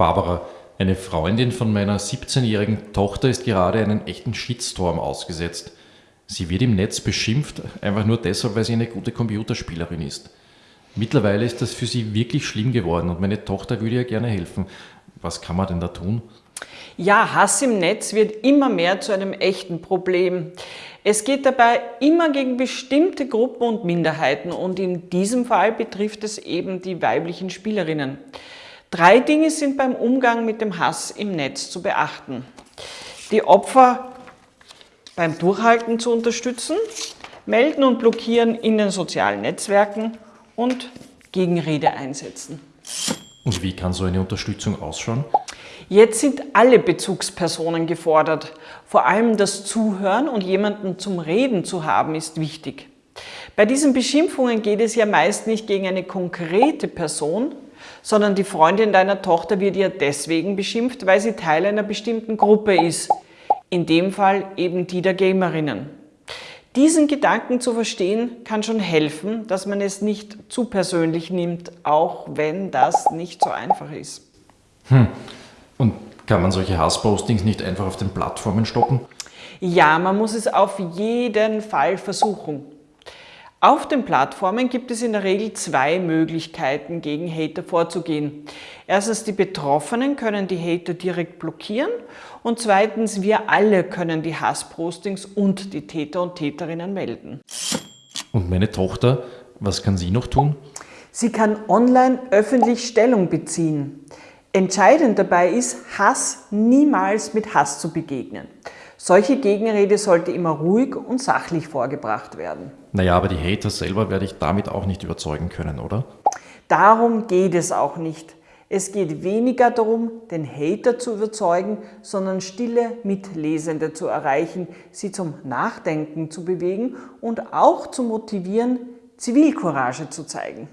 Barbara, eine Freundin von meiner 17-jährigen Tochter ist gerade einen echten Shitstorm ausgesetzt. Sie wird im Netz beschimpft, einfach nur deshalb, weil sie eine gute Computerspielerin ist. Mittlerweile ist das für sie wirklich schlimm geworden und meine Tochter würde ihr gerne helfen. Was kann man denn da tun? Ja, Hass im Netz wird immer mehr zu einem echten Problem. Es geht dabei immer gegen bestimmte Gruppen und Minderheiten und in diesem Fall betrifft es eben die weiblichen Spielerinnen. Drei Dinge sind beim Umgang mit dem Hass im Netz zu beachten. Die Opfer beim Durchhalten zu unterstützen, melden und blockieren in den sozialen Netzwerken und Gegenrede einsetzen. Und wie kann so eine Unterstützung ausschauen? Jetzt sind alle Bezugspersonen gefordert. Vor allem das Zuhören und jemanden zum Reden zu haben ist wichtig. Bei diesen Beschimpfungen geht es ja meist nicht gegen eine konkrete Person, sondern die Freundin deiner Tochter wird ja deswegen beschimpft, weil sie Teil einer bestimmten Gruppe ist. In dem Fall eben die der Gamerinnen. Diesen Gedanken zu verstehen, kann schon helfen, dass man es nicht zu persönlich nimmt, auch wenn das nicht so einfach ist. Hm. Und kann man solche Hasspostings nicht einfach auf den Plattformen stoppen? Ja, man muss es auf jeden Fall versuchen. Auf den Plattformen gibt es in der Regel zwei Möglichkeiten, gegen Hater vorzugehen. Erstens, die Betroffenen können die Hater direkt blockieren und zweitens, wir alle können die Hasspostings und die Täter und Täterinnen melden. Und meine Tochter, was kann sie noch tun? Sie kann online öffentlich Stellung beziehen. Entscheidend dabei ist, Hass niemals mit Hass zu begegnen. Solche Gegenrede sollte immer ruhig und sachlich vorgebracht werden. Naja, aber die Hater selber werde ich damit auch nicht überzeugen können, oder? Darum geht es auch nicht. Es geht weniger darum, den Hater zu überzeugen, sondern stille Mitlesende zu erreichen, sie zum Nachdenken zu bewegen und auch zu motivieren, Zivilcourage zu zeigen.